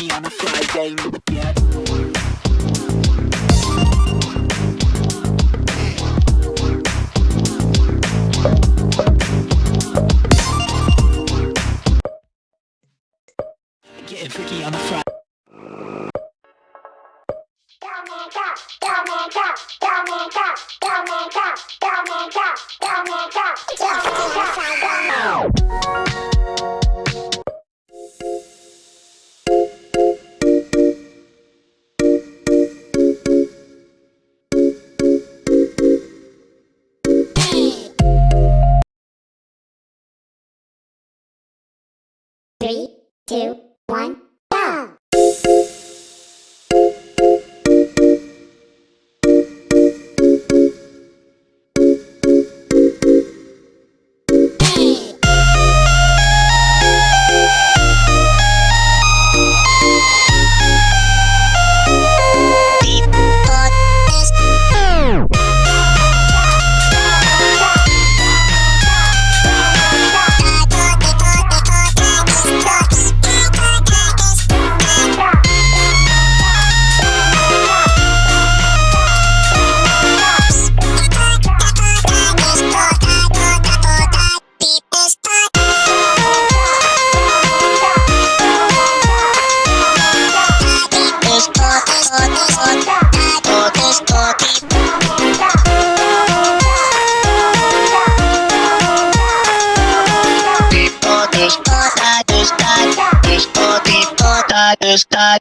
me on a Friday. Yeah. getting freaky on a Friday. Three, two, one, Start.